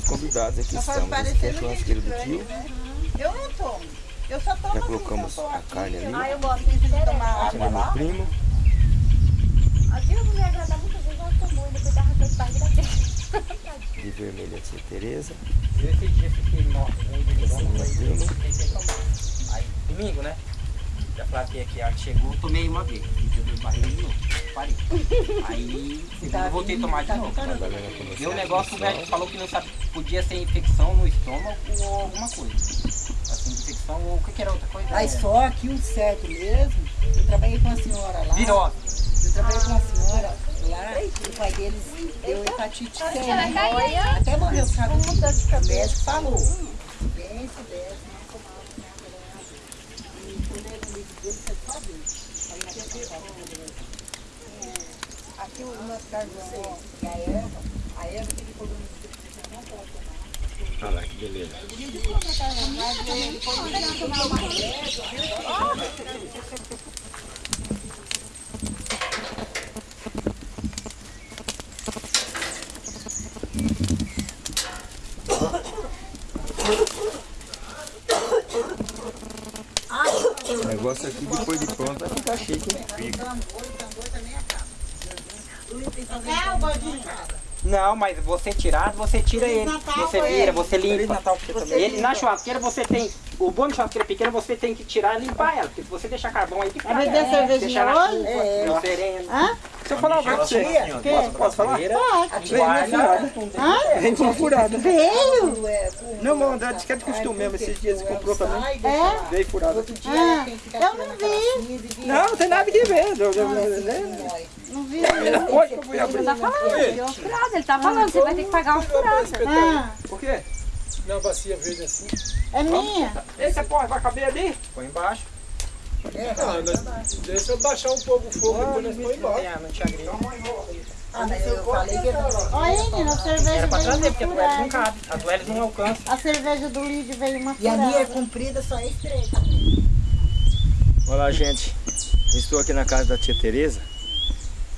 Fomos convidados, aqui estamos. Esse aqui é a churrasqueira do tio. Eu não tomo. Eu só tomo Já assim, colocamos tô a aqui. carne ali. Ah, eu gosto de tomar é meu primo. Aqui eu não me agrada muitas vezes, ela tomou e depois dava aquele barriga dele. De vermelho a tia Tereza. Esse dia fiquei morto, é. Aí, domingo, né? Já flatei aqui, a que chegou, tomei uma vez. E deu barriga de novo. Parei. Aí, segunda, eu voltei a tomar de novo. Com você. Deu um negócio, o médico falou que não sabe, podia ser infecção no estômago ou alguma coisa. Assim, infecção ou o que, que era outra coisa? Mas só que o certo mesmo, eu trabalhei com uma senhora lá. Virose. Eu trabalhei com uma senhora lá, e o pai deles deu hepatite C. né? Até morreu por causa disso. O médico falou. Bem, se desse, não tomava nada. E quando ele me deu, você tempo, Aqui o nosso carvão, ó, a erva, a erva que ele colocou no você não pode tomar. Olha lá que beleza. O negócio aqui depois de pronto vai ficar chique, hein? Fica. É, o gordinho. Não, mas você tirado, você tira ele. Você vira, você limpa. Ele, na churrasqueira você tem. O bom de churrasqueira pequena você tem que tirar e limpar ela. Porque se você deixar carvão aí, fica. Vai beber cervejinha Deixar na hoje? chuva, no sereno. Hã? Se eu falar uma coisa pra você, posso, posso falar? Guarda. Vem com furada. Veio? Não, mas André disse que é de costume mesmo. Esses dias ele comprou pra mim. É? Veio furada. Outro dia Ah, eu não vi. Não, não tem nada de ver. Não vi. Hoje que eu fui abrir. Tá falando, uma furada. Ele tá falando, você vai ter que pagar uma furada. Ah, Por quê? Na bacia verde assim. é minha. Esse porra vai caber ali? Põe embaixo. Ah, nós, deixa eu baixar um pouco o fogo depois nós põe Não embora. tem, não tinha grilo. Ah, mas eu falei que Olha, menina, a cerveja Era pra trazer, porque a Duelis não cabe. A Duelis não alcança. A cerveja do Lid veio uma E a minha é comprida, só é estreita. Olá, gente. Estou aqui na casa da tia Tereza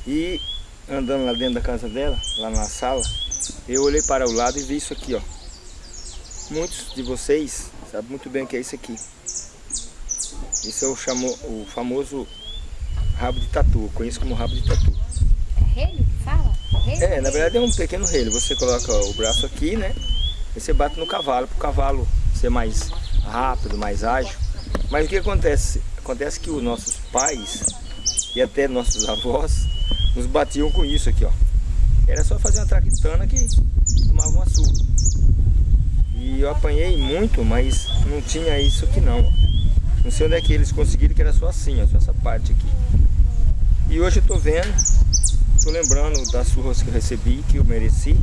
e andando lá dentro da casa dela, lá na sala, eu olhei para o lado e vi isso aqui, ó. Muitos de vocês sabem muito bem o que é isso aqui. Isso é o, chamo, o famoso rabo de tatu, conheço como rabo de tatu. É relho que fala? Relho? É, na verdade é um pequeno relho. Você coloca o braço aqui, né? E você bate no cavalo, para o cavalo ser mais rápido, mais ágil. Mas o que acontece? Acontece que os nossos pais e até nossos avós nos batiam com isso aqui, ó. Era só fazer uma traquitana que tomava uma surra. E eu apanhei muito, mas não tinha isso aqui não. Não sei onde é que eles conseguiram, que era só assim, ó, só essa parte aqui. E hoje eu tô vendo Estou lembrando das surras que eu recebi, que eu mereci.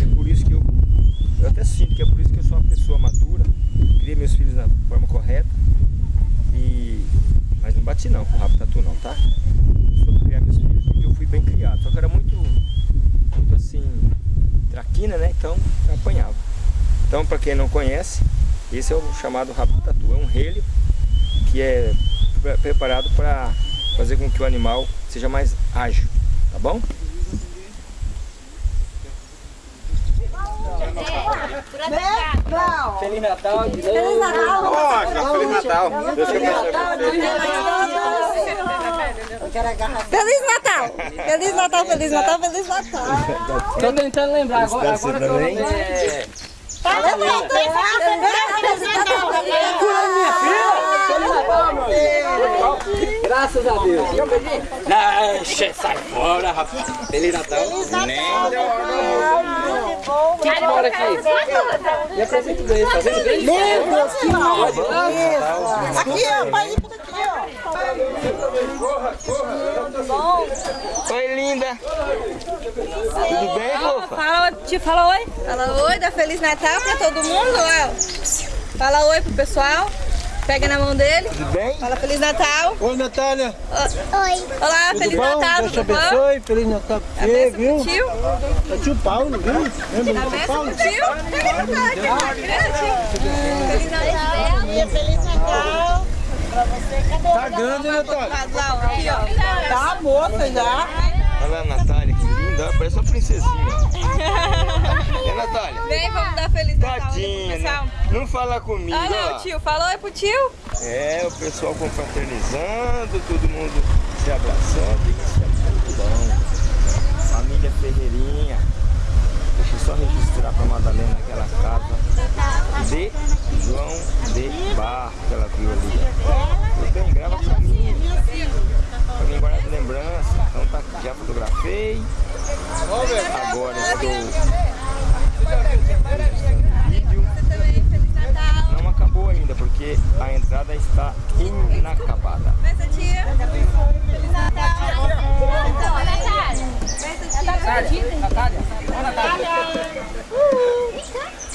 É por isso que eu, eu até sinto que é por isso que eu sou uma pessoa madura. Criei meus filhos da forma correta. E, mas não bati não com o rabo tatu não, tá? Eu sou criar meus filhos porque eu fui bem criado. Só que era muito, muito assim, traquina, né? Então apanhava. Então para quem não conhece, esse é o chamado rabo tatu. É um relho que é pre- preparado para fazer com que o animal seja mais ágil. Tá bom? Não. Feliz Natal. de Feliz. Natal. Feliz Natal. Deus quero agarrar. Feliz Natal. Feliz Natal, Feliz Natal, Feliz Natal. Tô tentando lembrar agora, agora que eu é, Tá lembrando? Natal. Graças a Deus. Não, sai fora, rapaz. Feliz Natal. Quem mora aqui? Me apresenta bem, tá vendo bem? Meu Deus, que Aqui, ó, pai, por aqui, ó. Oi, linda. Tudo bem, fofa? Fala, te fala oi. Fala oi, dá Feliz Natal pra todo mundo, Léo. Fala oi pro pessoal. Pega na mão dele. Tudo bem? Fala Feliz Natal. Oi, Natália. Oi. Olá, Tudo Feliz bom? Natal, Deus te abençoe. Feliz Natal pra A você, viu? tio. É tio Paulo, viu? Lembra do tio Paulo? tio. Pega na mão, que é grande. Feliz Natal. Feliz Natal. Tá grande, né, Natália? Casal, aqui, ó. Tá moça já. Olha lá a Natália, que linda. Ela Parece uma princesinha. é, Natália? Vem, vamos dar Feliz Natal Tadinha, pessoal. né? Não fala comigo, Olha lá. o tio. Falou, é pro tio? É, o pessoal confraternizando, todo mundo se abraçando. Isso é bom. Família Ferreirinha. Deixa eu só registrar pra Madalena aquela casa de João de Barro que ela viu ali. Tudo bem, grava pra mim. Pra mim guardar de lembrança. Então tá, já fotografei. Agora estou vídeo. Você também, Feliz Natal. Não acabou ainda, porque a entrada está inacabada. Benção, tia. Feliz Natal.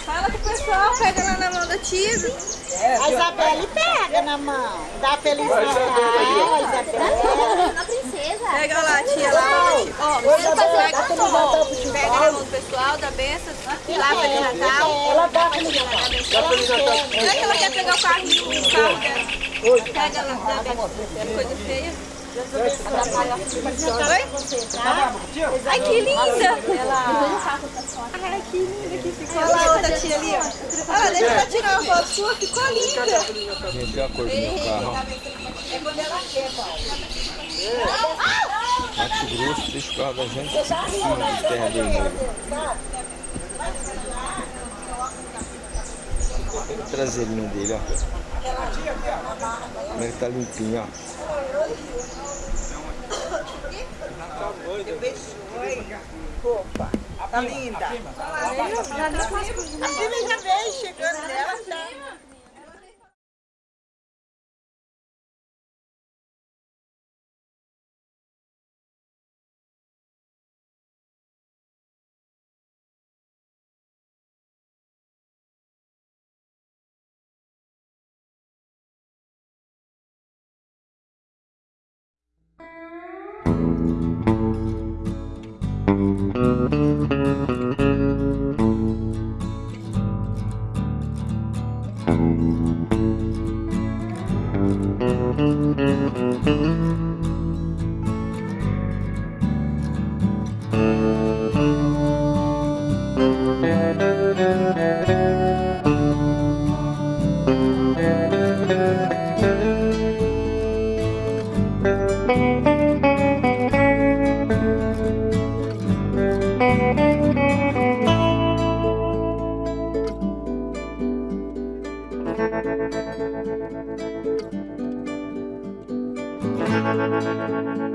Fala com o pessoal, pega lá na mão da tia. A Isabelle pega na mão. Dá Feliz Natal, Isabelle. Na princesa. Pega lá, tia, lá. Ó, pega, pega, pega na mão do pessoal, da benção. Lá, Feliz Natal. Ela dá Feliz Natal. Será que ela quer pegar o carro dela? Pega lá, dá benção. Coisa feia. Ai, que linda! Ai, que linda que ficou. Olha lá a outra tia ali, ó. Olha, deixa ela tirar uma foto sua, ficou linda. Gente, olha a cor do meu carro. Mato Grosso, deixa o carro da gente em cima de terra vermelha. Olha o traseirinho dele, ó. Como é que tá limpinho, ó. Tá linda. A filha já veio chegando nela, tá?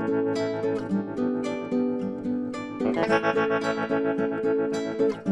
Thank you.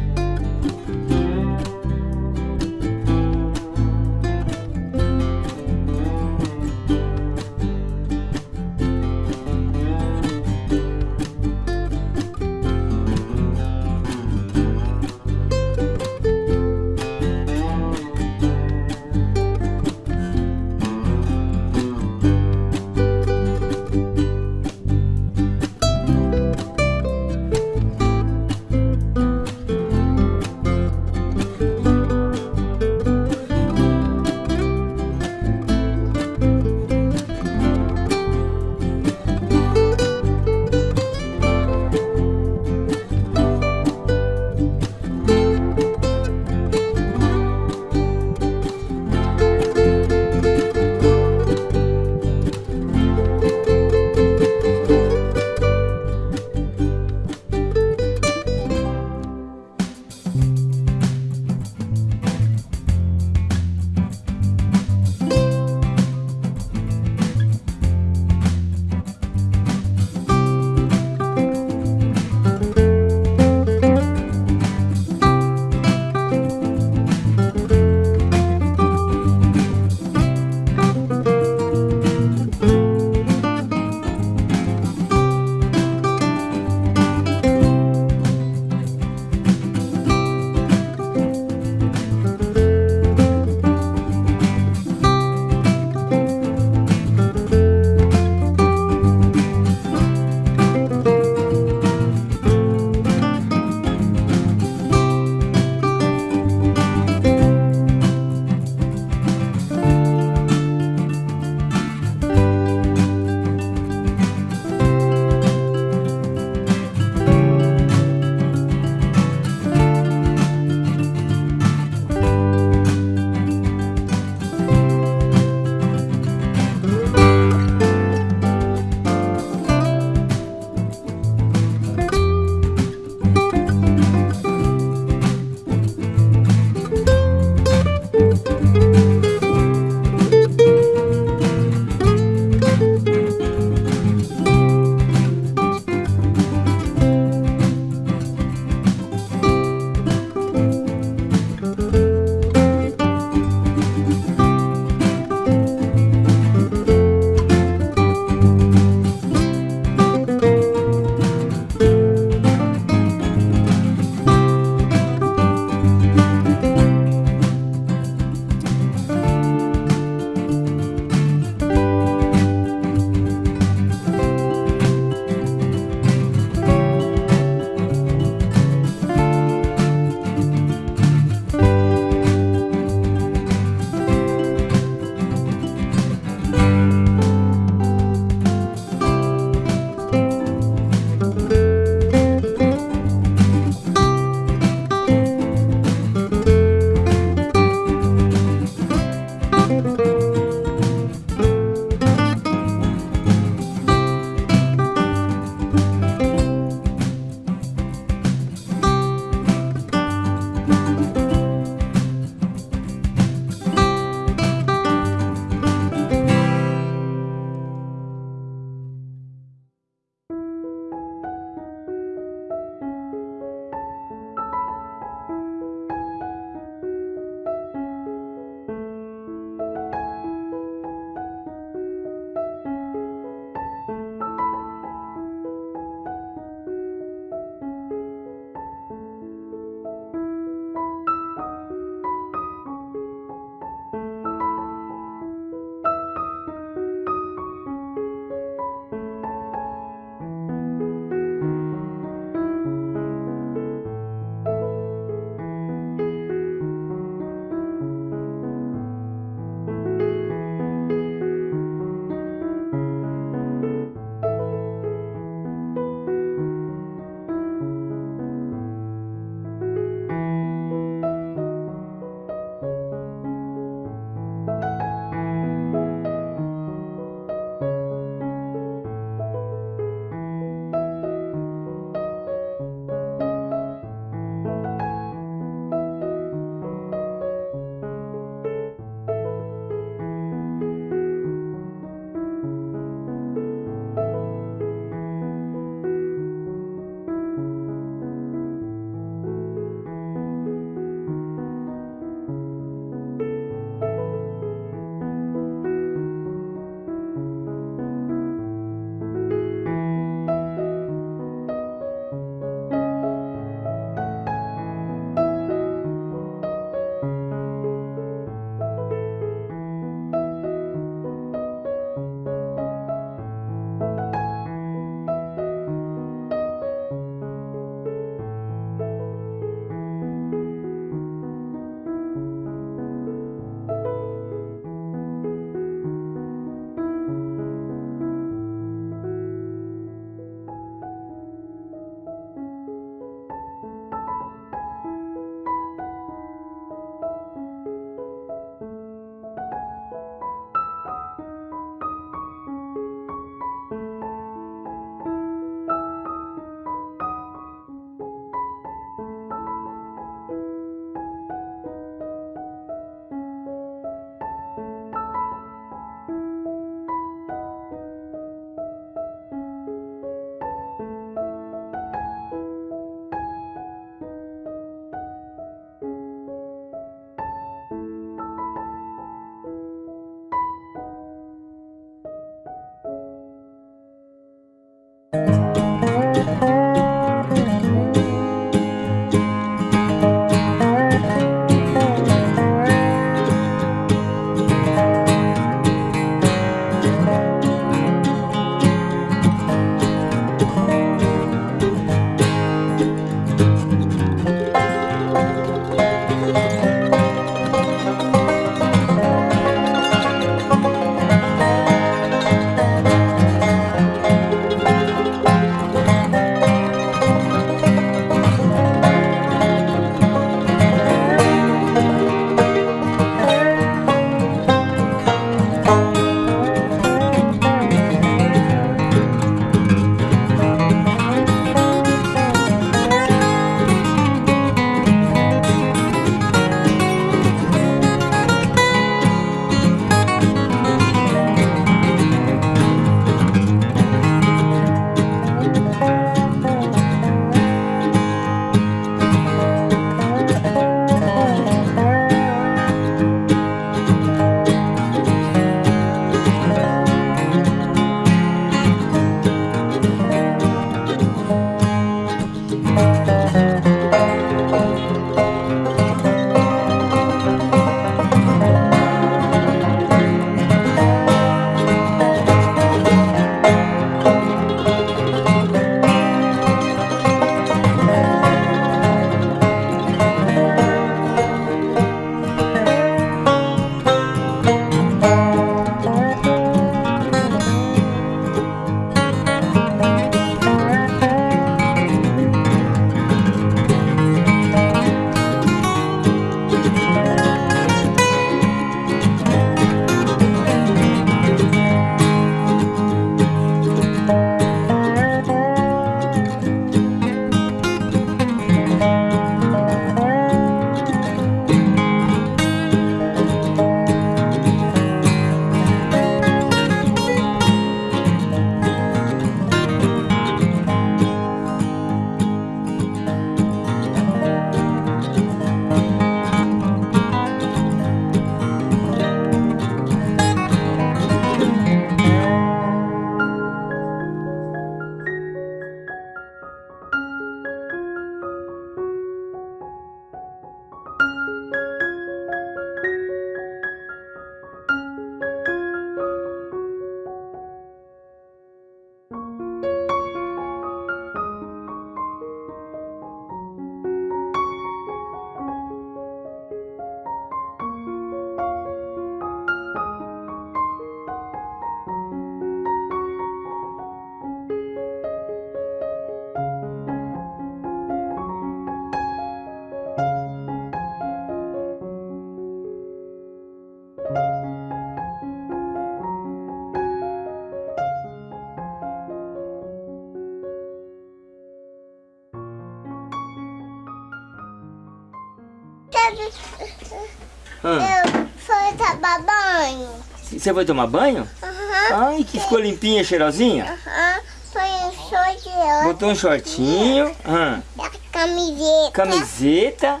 Você foi tomar banho? Aham. Ai, que ficou limpinha, cheirosinha? Aham. Foi um short Botou um shortinho. Ah, da camiseta. camiseta.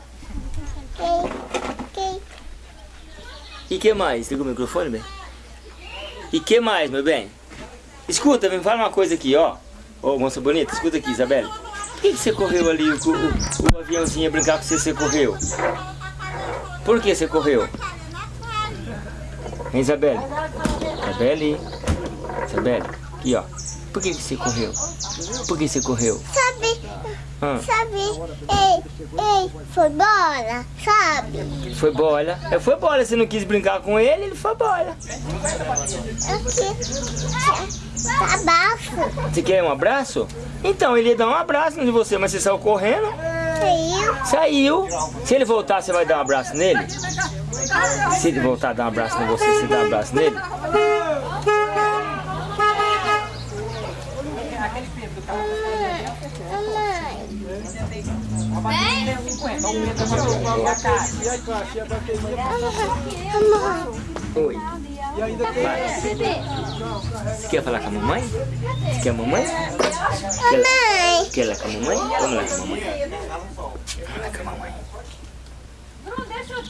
Que, que, E que mais? Liga o microfone, bem? E que mais, meu bem? Escuta, me fala uma coisa aqui, ó. Ô, moça bonita, escuta aqui, Isabela. Por que, que você correu ali, o, o, o aviãozinho ia brincar com você, você correu? Por que você correu? Hein, Isabela? Isabelle? Isabela, aqui, ó. Por que, que você correu? Por que você correu? sabe, Ah, sabe, ei, ei, foi bola, sabe? foi bola. É, foi bola, você não quis brincar com ele, ele foi bola. Eu quis abaixo, Você quer um abraço? Então, ele ia dar um abraço em você, mas você saiu correndo. saiu, Saiu. Se ele voltar, você vai dar um abraço nele? Se ele voltar a dar um abraço em você, você dá um abraço nele? Oi. Bebê, Você quer falar com a mamãe? Você quer a mamãe? mamãe, Quer lá com a mamãe? Vamos lá com a mamãe. Lá com a mamãe.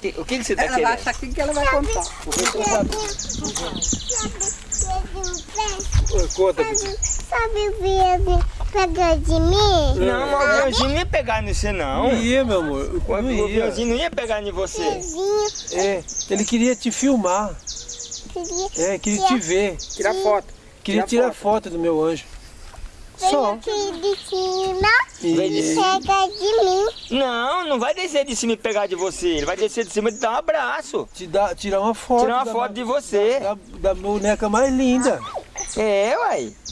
Que- O que, que você tá Ela vai querendo? achar aqui que ela vai contar. sabe, sabe, sabe, Ô, Conta, sabe, sabe o Viado pegou de mim? Não, o aviãozinho não ia pegar em você, não. não ia, meu amor. O Não aviãozinho não ia pegar em você. É, ele queria te filmar. queria É, queria te ver. Tirar foto. Queria tirar foto do meu anjo. Só. Veio aqui de cima E- pega de mim. Não, não vai descer de cima e pegar de você. Ele vai descer de cima e te dar um abraço. te dar, tirar uma foto. Tirar uma da- foto de você. Da, da boneca mais linda. É, uai.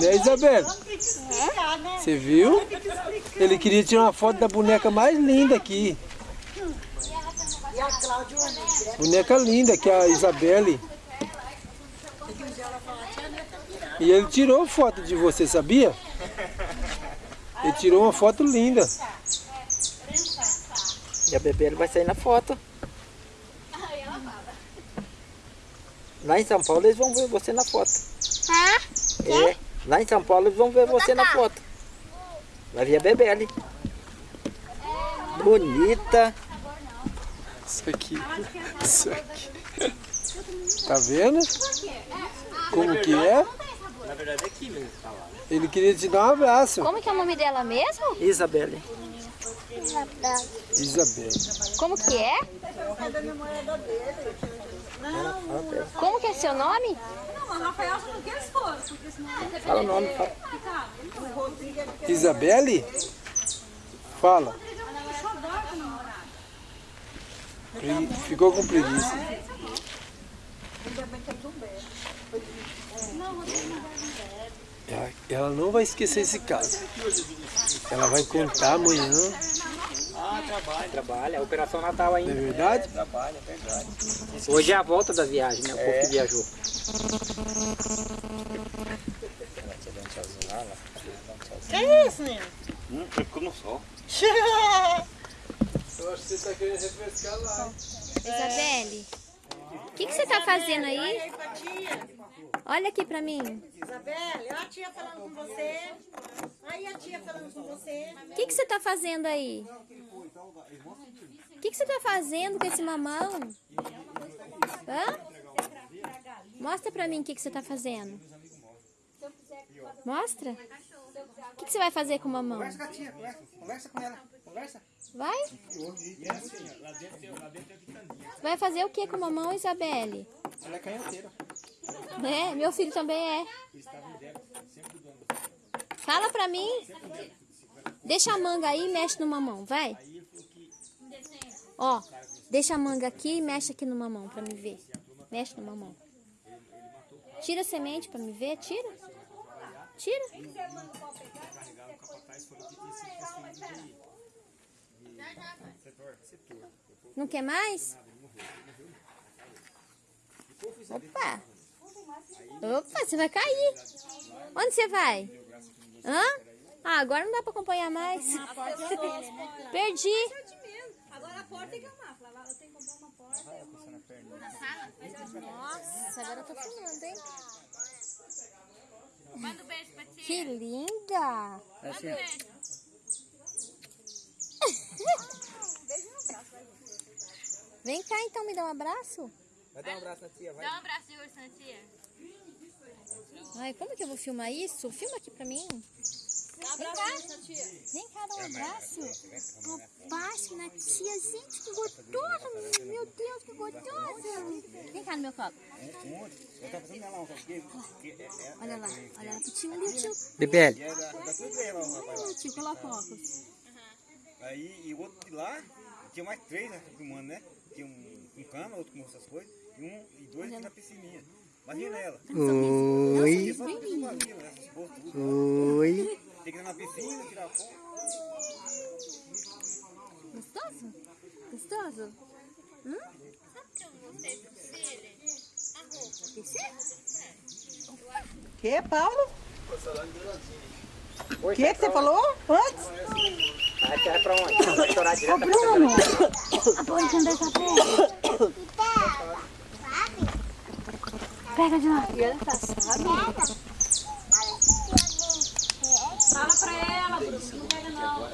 Né, Isabela? Você viu? Ele queria tirar uma foto da boneca mais linda aqui. Boneca linda, que é a Isabelle. E ele tirou foto de você, sabia? Ele tirou uma foto linda. E a bebê vai sair na foto. Lá em São Paulo eles vão ver você na foto. Hã? É, lá em São Paulo eles vão ver você na foto. Vai ver a Bebele. Bonita. Isso aqui. Isso aqui. Tá vendo? Como que é? Na verdade é aqui mesmo. Ele queria te dar um abraço. Como que é o nome dela mesmo? Isabelle. Isabelle. Como que é? Como que é seu nome? Fala o nome. Fala. Isabelle? Fala. Pre- Ficou com preguiça. Ela, ela não vai esquecer esse caso. Ela vai contar amanhã, Trabalha, a Operação Natal não é ainda. verdade? Trabalha, é verdade. Hoje é a volta da viagem, né? O povo que viajou. Que isso, menino? Hum, ficou no sol. Eu acho que você está querendo refrescar lá. Isabelle, o que, que você tá fazendo aí? Olha aqui pra mim. Isabelle, olha a tia falando com você. Aí a tia falando com você. O que, que você tá fazendo aí? O que, que você tá fazendo com esse mamão? Hã? Mostra pra mim o que, que você tá fazendo. Mostra. O que, que você vai fazer com o mamão? Conversa com ela. Conversa. Vai? Vai fazer o que com mamão, Isabelle? Ela é canhoteira. É, meu filho também é. Fala pra mim. Deixa a manga aí e mexe no mamão, vai. Ó, deixa a manga aqui e mexe aqui no mamão pra me ver. Mexe no mamão. Tira a semente pra me ver, tira. Tira. Não quer mais? Opa! Opa, você vai cair. Onde você vai? Hã? Ah, agora não dá pra acompanhar mais. Perdi. Agora a porta tem que arrumar. Eu tenho que comprar uma porta. Nossa, agora eu tô filmando, hein? Que linda! Vem cá então, me dá um abraço. Vai dar um abraço na tia, vai. Dá um abraço de urso na tia. Ai, como que eu vou filmar isso? Filma aqui pra mim. Vem cá. Vem cá, dá um abraço. Um abraço na tia. Gente, que gostosa. Meu Deus, que gostosa. Vem cá no meu colo. Olha lá, olha lá pro tio ali, o tio. Bebele. Olha o tio, coloca o óculos. Aí, e o outro de lá, tinha mais três né, filmando, né? Tinha um com cama, outro com essas coisas, e um e dois aqui na piscininha. Imagina ela. Oi. Né? Oi. Tem que ir na piscina, tirar foto. Gostoso? Gostoso? Hum? Que, Paulo? O que, que você falou antes? Vai pra onde? Vai chorar direto pra casa. A boa, não deixa pega. Pega de lá. Fala pra ela, Bruno. Não pega não.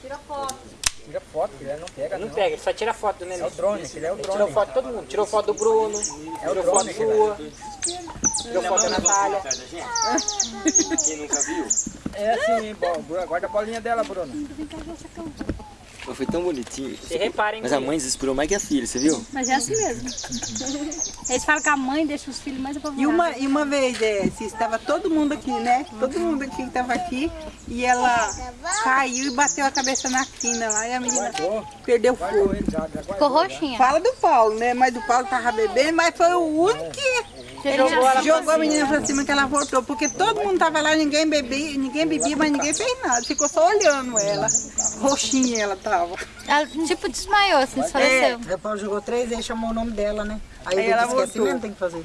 Tira foto. Tira foto, que ele não pega, Não pega, ele só tira foto do neném. É o drone, aquele é o Ele drone. tirou foto de todo mundo. Tirou foto do Bruno, tirou foto sua, tirou foto da Natália. Quem nunca viu? É assim, bom, guarda a bolinha dela, Bruna. Foi tão bonitinho. Reparem Mas a mãe desesperou mais que a filha, você viu? Mas é assim mesmo. Eles falam que a mãe deixa os filhos mais E apavorados. uma, e uma vez, é, se estava todo mundo aqui, né? Todo mundo aqui que estava aqui. E ela caiu e bateu a cabeça na quina lá. E a menina perdeu o fogo. Ficou roxinha. Fala do Paulo, né? Mas o Paulo tava bebendo, mas foi o único que ele jogou, jogou a menina pra cima que ela voltou. Porque todo mundo tava lá, ninguém bebia, ninguém bebia, mas ninguém fez nada. Ficou só olhando ela. Roxinha ela tava. Ela tipo desmaiou, assim, desfaleceu. Aí o Paulo jogou três vezes, chamou o nome dela, né? Aí, Aí ela esquecimento voltou. tem que fazer.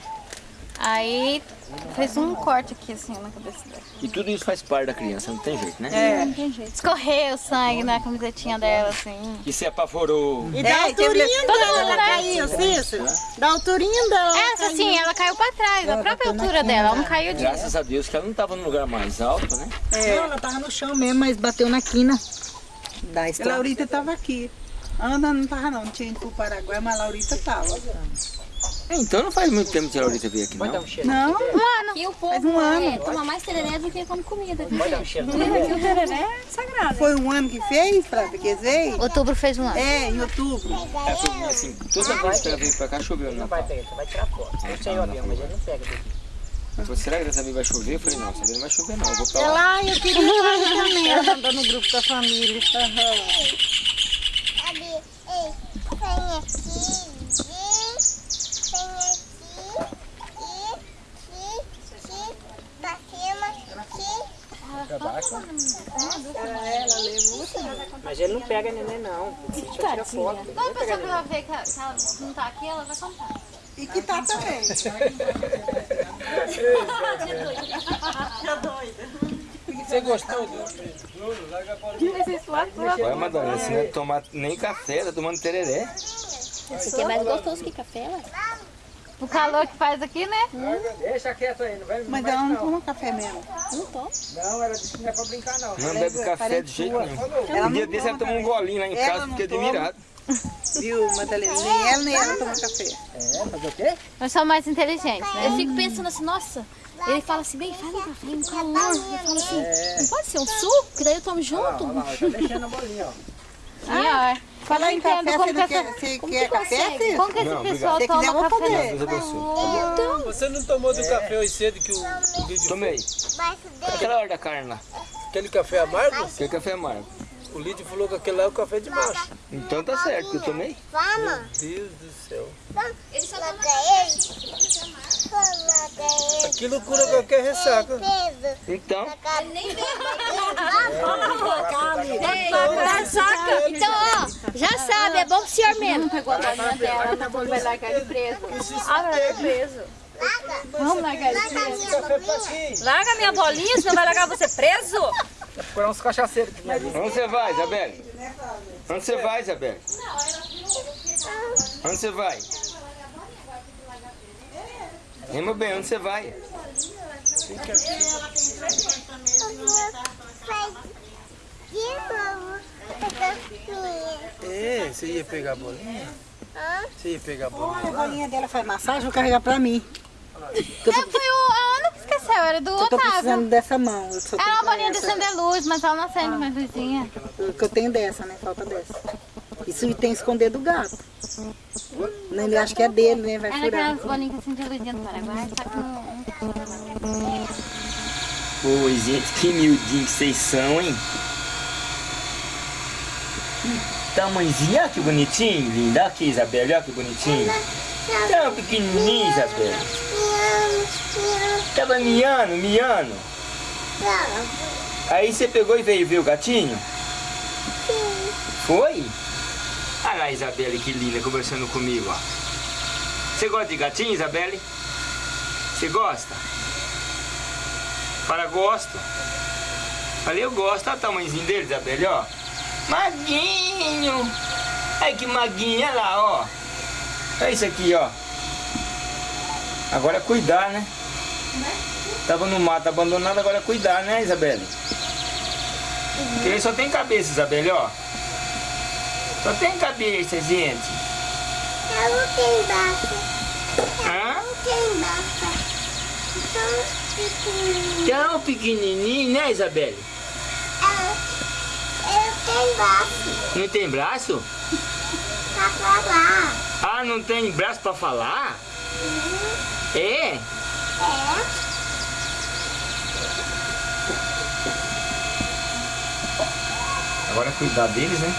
Aí fez um corte aqui, assim, na cabeça dela. E tudo isso faz parte da criança, não tem jeito, né? É. Não tem jeito. Escorreu o sangue na camisetinha dela, assim. Que se apavorou. E da alturinha dela, né? caiu, Cícero. Da alturinha dela. Essa sim, ela caiu pra trás, a própria altura dela. Ela não caiu de. Graças a Deus que ela não estava no lugar mais alto, né? É. Não, ela tava no chão mesmo, mas bateu na quina. Da a Laurita tava aqui. Ana não tava não, tinha ido pro Paraguai, mas a Laurita tava. É, Então não faz muito tempo que a Laurita veio aqui, Pode dar não. um cheiro. Não, E o povo Faz um ano. é, toma mais tereré do que come comida. Pode dar um cheiro. o tereré é sagrado. foi um ano que fez, pra que veio? Outubro fez um ano. É, em outubro. É, chovia assim, toda vez que ela veio pra cá choveu, Não não. vai pegar, você vai tirar foto. Eu sei o avião, mas ele não pega daqui. Falei, será que dessa vez vai chover? Eu falei, não, dessa vez não vai chover não, eu vou pra lá. Lá eu queria ir também, ela mandou no grupo da família. Cadê? Ei, vem aqui, vem, vem aqui, aqui, aqui, pra cima, aqui. Mas ele não pega neném, não. Deixa eu tirar foto. Pessoa ela vê que ela, que ela não tá aqui, ela vai contar. E que tá também. Você gostou do Olha, Madonna, você não é tomar nem café, tá tomando tereré. Esse aqui é mais gostoso que café, ué. O calor que faz aqui, né? Deixa quieto aí, não vai, Mas ela não toma café mesmo. Não, ela disse que não é pra brincar não. Não bebe café de jeito nenhum. Um dia desse ela tomou um golinho lá em Ela casa, não fiquei toma. admirado. Viu, Madalena? Nem ela nem ela toma café. É, fazer o quê? Nós somos mais inteligentes, né? Eu fico pensando assim, nossa, ele fala assim, bem, faz um café, um calor. Eu falo assim, não pode ser um suco, que daí eu tomo junto. Olha lá, tá deixando a bolinha, ó. Ah, Falar em café, como você que não essa- quer, você como quer que café, filho? como que esse Não, pessoal quiser, toma café? comer. Deus abençoe. Você não tomou do café hoje cedo que o, o Lídio Tomei. Aquela hora da carne lá. Aquele café amargo? Aquele café amargo. O Lídio falou que aquele lá é o café de macho. Então tá certo, que eu tomei. Vamos, Deus do céu. vamos pra ele. Aquilo cura qualquer ressaca. Então, Então, ó, já sabe, é bom pro senhor mesmo. Pegou a bolinha dela, vai largar ele preso. Ah, preso. Vamos largar ele preso. Larga minha bolinha, senão vai largar você preso. Procurar uns cachaceiros. onde você vai, Isabelle? Onde você vai, Isabelle? Onde você vai? Rima bem, onde você vai? É, você ia pegar a bolinha? Você ia pegar a bolinha? A bolinha dela faz massagem, vou carregar pra mim. É, foi o a Ana que esqueceu, era do Eu tô Otávio. precisando dessa mão. Eu só Era uma bolinha de essa. acender luz, mas ela não acende mais luzinha. Eu- que eu tenho dessa, né? Falta dessa. Isso tem que esconder do gato. Né, Ele acha que é dele, né? Vai Era furar. aquelas bolinhas que acendiam luzinha do Paraguai, só que um... Pô, gente, que miudinho que vocês são, hein? Olha que bonitinho, linda. Aqui, Isabelle, olha que bonitinho. Tão pequenininho, Isabelle. Tava miando, miando. Aí você pegou e veio ver o gatinho? Foi? Olha lá, Isabelle, que linda, conversando comigo, ó. Você gosta de gatinho, Isabelle? Você gosta? Fala, gosto. Falei, eu gosto. Olha o tamanhozinho dele, Isabelle, ó. Maguinho. Ai, que maguinho, olha lá, ó. Olha isso aqui, ó. Agora é cuidar, né? Tava no mato abandonado, agora é cuidar, né, Isabelle? Porque ele só tem cabeça, Isabelle, ó. Só tem cabeça, gente. Eu não tenho braço. Hã? Eu não tenho braço. Então, pequenininho. Tão pequenininho, né, Isabelle? Braço Não tem braço? pra falar. Ah, não tem braço pra falar? É? É. Agora é cuidar deles, né?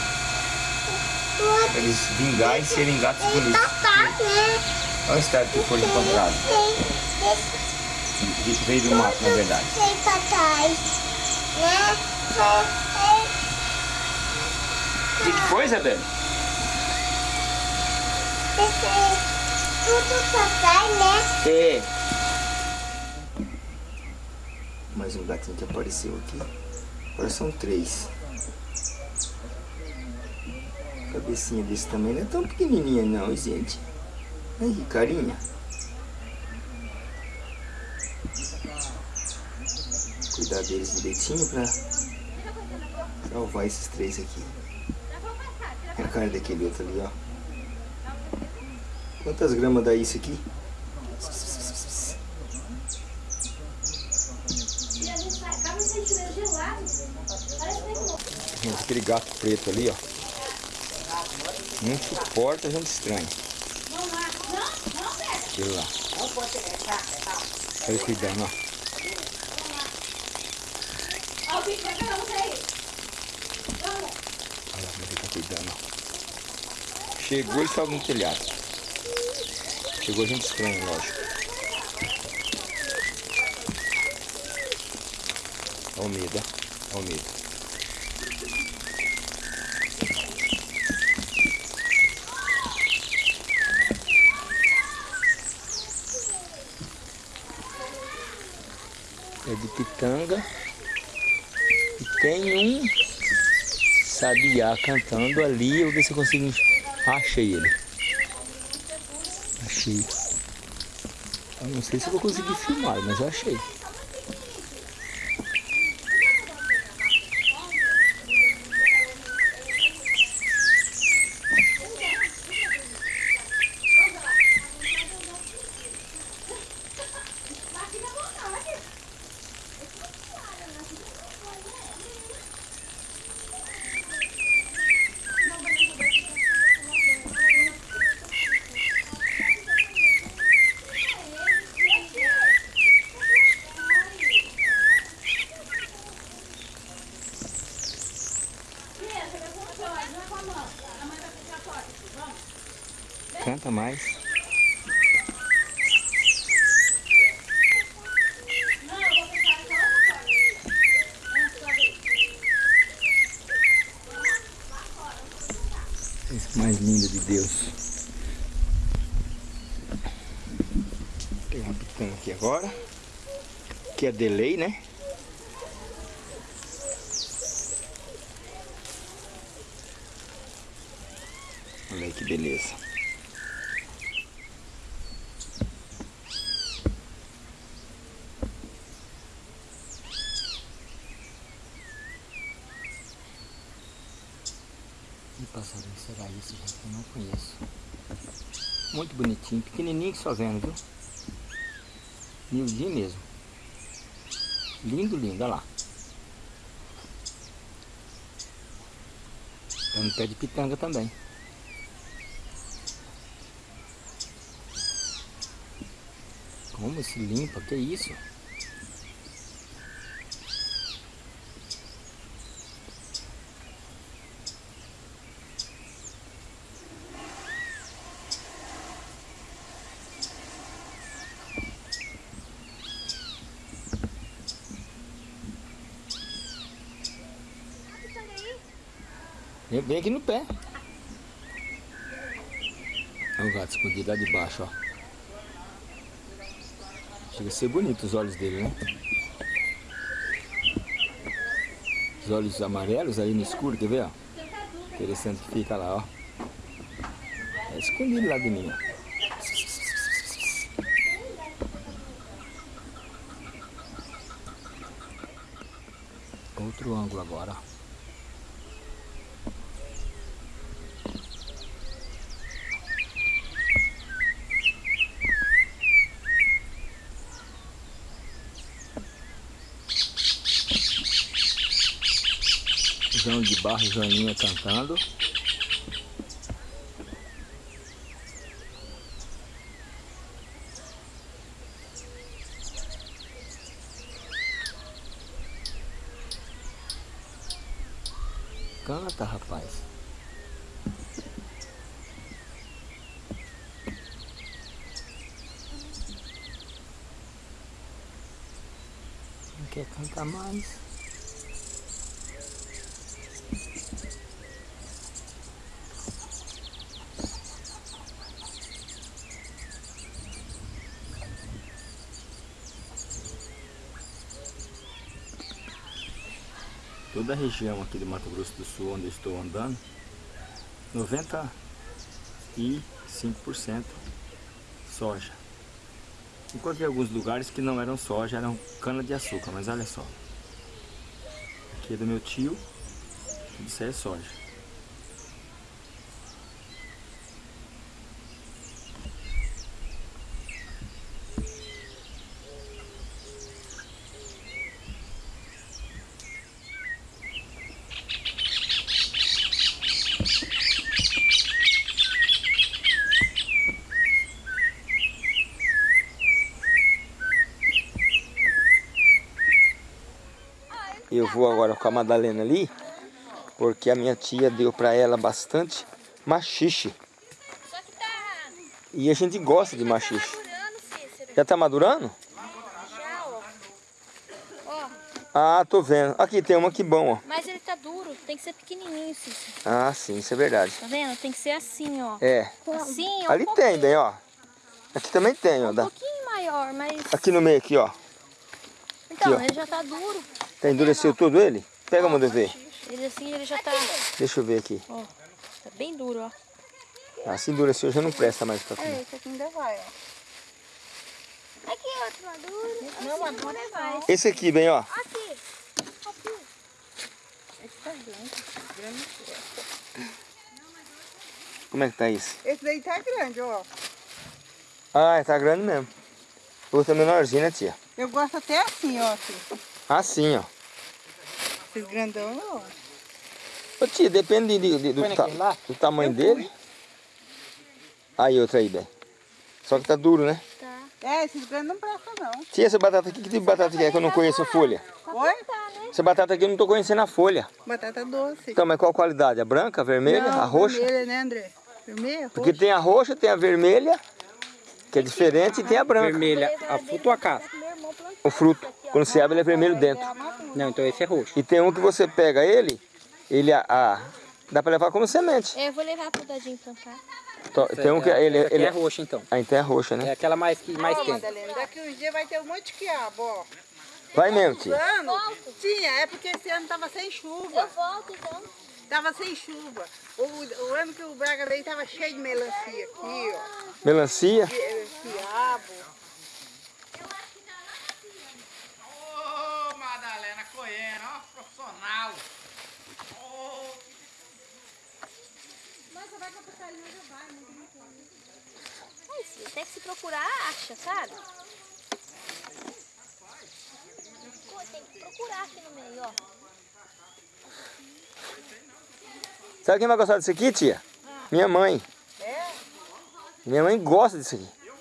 Pra eles vingar e serem gatos bonitos. né? Olha o estado que foi encontrado. Tem, Veio do mato, na verdade. tem papai. Né? Que, que foi, Isabelle? é, é, tudo papai, né? É. Mais um gatinho que apareceu aqui. Agora são três. Cabecinha desse também não é tão pequenininha não, gente. Ai, que carinha. Cuidar deles direitinho pra salvar esses três aqui. É a cara daquele outro ali, ó. Quantas gramas dá isso aqui? Gente, aquele gato preto ali, ó. Não suporta gente estranha. Aquele lá. Olha ele cuidando, ó. Olha lá como ele tá cuidando, ó. Chegou e sobe no telhado. Chegou gente estranha, lógico. Olha o medo. Olha o medo. É de pitanga. E tem um sabiá cantando ali. Eu vou ver se eu consigo. Ah, achei ele. Achei. Eu não sei se vou conseguir filmar, mas eu achei. aguenta mais. Mais lindo de Deus. Vou pegar uma picanha aqui agora. Que é delay, né? Pequenininho que só vendo, viu? Miudinho mesmo. Lindo, lindo, olha lá. Tá no pé de pitanga também. Como se limpa? Que isso? Vem aqui no pé. Olha o gato escondido lá de baixo, ó. Chega a ser bonito os olhos dele, né? Os olhos amarelos aí no escuro, quer ver, ó? Interessante que fica lá, ó. É escondido lá de mim, ó. Outro ângulo agora, ó. João de Barro, Joaninha cantando. Canta, rapaz. Não quer cantar mais? Toda a região aqui de Mato Grosso do Sul onde eu estou andando, 95% soja. Encontrei alguns lugares que não eram soja, eram cana de açúcar, mas olha só. Aqui é do meu tio, isso é soja. Vou agora com a Madalena ali, porque a minha tia deu para ela bastante machixe. E a gente gosta de machixe. Já tá madurando? Já, ó. Ó, Ah, tô vendo. Aqui tem uma que bom, ó. mas ele tá duro, tem que ser pequenininho, Cícero. Ah, sim, isso é verdade. Tá vendo? Tem que ser assim, ó. É. Assim, ó. Ali um tem, bem, ó. Aqui também tem, ó. Um pouquinho maior, mas... Aqui no meio, aqui, ó. Então, ó. ele já tá duro. Tá endureceu tudo ele? Pega, manda ver. Ele assim, ele já tá... Deixa eu ver aqui. Ó, tá bem duro, ó. Ah, se endureceu já não presta mais pra comer. É, esse aqui ainda vai, ó. Aqui outro maduro. Não, maduro é vai. Esse aqui, bem, ó. Aqui. Esse tá grande. grande. Como é que tá isso? Esse daí tá grande, ó. Ah, tá grande mesmo. O outro é menorzinho, né, tia? Eu gosto até assim, ó. Assim. Assim, ó. Esses grandão eu gosto. Ô, tia, depende de- de- do, ta- do tamanho dele. Aí, outra aí, bem. Só que tá duro, né? É, esses grandes não prestam, não. Tia, essa batata aqui, que tipo de batata que é que eu não conheço a folha? Oi? Essa batata aqui eu não tô conhecendo a folha. Batata doce. Então, mas qual a qualidade? A branca, a vermelha, Não, a roxa? vermelha, né, André? Vermelha, Porque roxa. tem a roxa, tem a vermelha, que é diferente, e tem a branca. Vermelha, a fruta ou a casca? O fruto, quando se abre, ele é vermelho dentro. Não, então esse é roxo. E tem um que você pega ele, ele a, a- Dá pra levar como semente. É, eu vou levar pro Dadinho plantar. Tó- Tem um que ele, ele é roxa, então. Ah, então é roxa, É né? aquela mais, que mais tem. Daqui uns dias vai ter um monte de quiabo, ó. Vai mesmo, tia. Ano, tinha, é porque esse ano tava sem chuva. volto então. Tava sem chuva. O, o ano que o Braga veio tava cheio de melancia aqui, ó. Melancia. qui- Quiabo. Ô, Coena, ó, profissional. Ai, filho, tem que se procurar, acha, sabe? Pô, tem que procurar aqui no meio, ó. Sabe quem vai gostar disso aqui, tia? Minha mãe. É? Minha mãe gosta disso aqui. Eu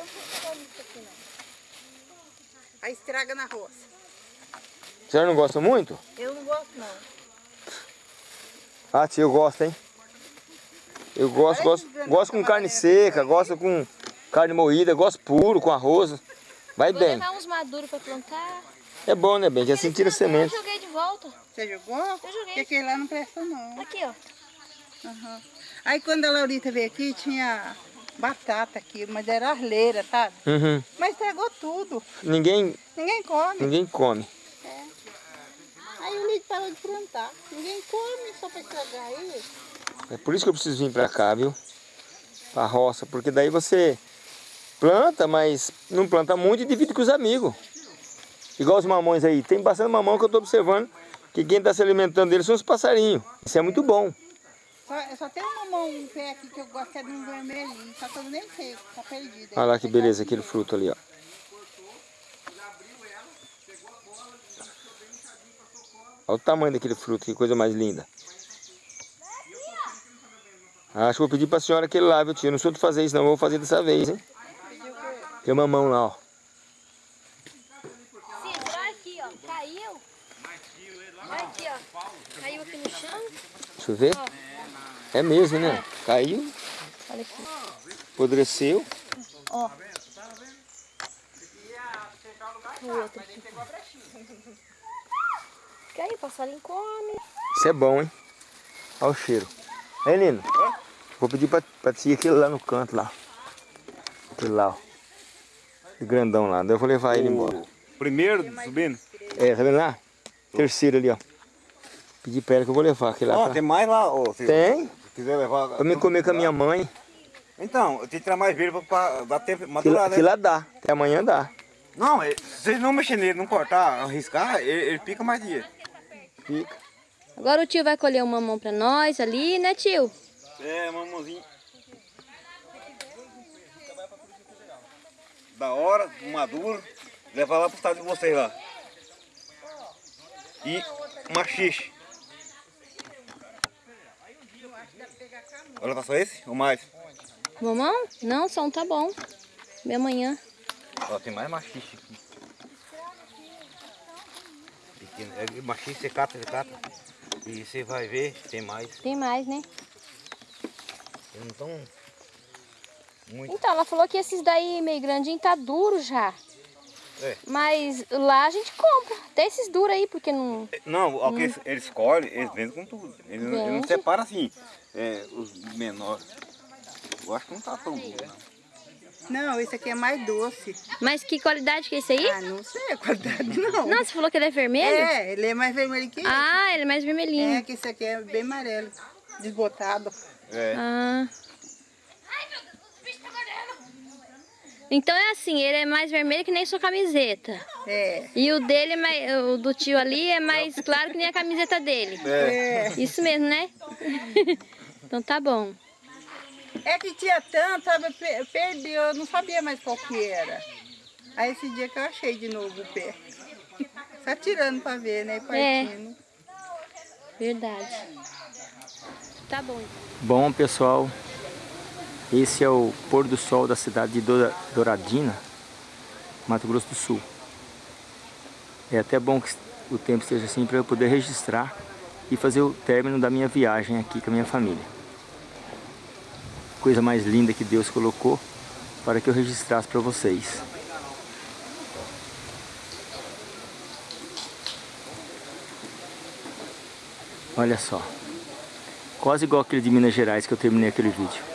não tô comendo isso aqui, não. Aí estraga na roça. A senhora não gosta muito? Eu não gosto, não. Ah, tia, eu gosto, hein? Eu gosto, gosto, gosto com carne seca, gosto com carne moída, gosto puro, com arroz. Vai Vou bem. levar uns maduros pra plantar. É bom, né, bem? Já sentiram Eu semente. joguei de volta. Você jogou? Eu joguei. Porque aquele lá não presta, não. Aqui, ó. Aham. Aí quando a Laurita veio aqui, tinha batata aqui, mas era arleira, sabe? Uhum. Mas estragou tudo. Ninguém, Ninguém come. ninguém come. Aí o Lito parou de plantar. Ninguém come só pra estragar isso. É por isso que eu preciso vir pra cá, viu? Pra roça, porque daí você planta, mas não planta muito e divide com os amigos. Igual os mamões aí. Tem bastante mamão que eu tô observando que quem tá se alimentando deles são os passarinhos. Isso é muito bom. Só, só tem uma mão, um pé aqui que eu gosto que é de um vermelhinho. Só que eu nem sei, tá perdido. Olha lá que beleza aquele fruto ali, ó. Olha o tamanho daquele fruto, que coisa mais linda. Acho que vou pedir pra senhora aquele lá, viu tio? Eu não sou de fazer isso não, eu vou fazer dessa vez, hein? Tem uma mão lá, ó. Olha aqui, ó. Caiu. Olha aqui, ó. Caiu aqui no chão. Deixa eu ver. É mesmo, né? Caiu, Olha aqui. apodreceu. Ó. O outro aqui. Caiu, passarinho come. Isso é bom, hein? Olha o cheiro. Aí, Nino. Vou pedir pra, pra tia aquele lá no canto, lá. Aquele lá, ó. Aquele grandão lá. Daí eu vou levar ele embora. Primeiro subindo. É, tá vendo lá? Terceiro ali, ó. Pedi pra ela que eu vou levar aquele lá. Ó, pra- tem mais lá, ô. se- Tem? Se quiser levar. Pra me comer com a minha mãe. Então, eu tenho que tirar mais verde pra, dar tempo Que, lá- né? que lá dá. Até amanhã dá. Não, se vocês não mexer nele, não cortar, arriscar, ele, ele pica mais dia. Fica. Agora o tio vai colher um mamão pra nós ali, né, tio? É, mamãozinho. Da hora, maduro, levar lá pro estado de vocês lá. E machixe. Olha só esse ou mais? Mamão? Não, só um tá bom. Minha manhã. Ó, tem mais machixe aqui. Pequeno. É machixe, você cata, você cata. E você vai ver, tem mais. Tem mais, né? Eles não estão muito. Então, ela falou que esses daí meio grandinho tá duro já. É. Mas lá a gente compra. Até esses duros aí, porque não... Não, o que eles, eles escolhem, eles vendem com tudo. Eles, não- eles não separam assim, é, os menores. Eu acho que não tá tão duro, não. Não, esse aqui é mais doce. Mas que qualidade que é esse aí? Ah, não sei a qualidade, não. Não, você falou que ele é vermelho? É, ele é mais vermelho que esse. Ah, ele é mais vermelhinho. É, que esse aqui é bem amarelo, desbotado. É. Ah. Então é assim, ele é mais vermelho que nem sua camiseta. É. E o dele, é o do tio ali, é mais claro que nem a camiseta dele. É. Isso mesmo, né? então tá bom. É que tinha tanto, sabe? eu pe- Perdi, eu não sabia mais qual que era. Aí esse dia que eu achei de novo o pé. Só tirando pra ver, né? É. Partindo. Verdade. Tá bom então. Bom, pessoal, esse é o pôr do sol da cidade de Douradina, Mato Grosso do Sul. É até bom que o tempo esteja assim para eu poder registrar e fazer o término da minha viagem aqui com a minha família coisa mais linda que Deus colocou para que eu registrasse para vocês. Olha só, quase igual aquele de Minas Gerais que eu terminei aquele vídeo.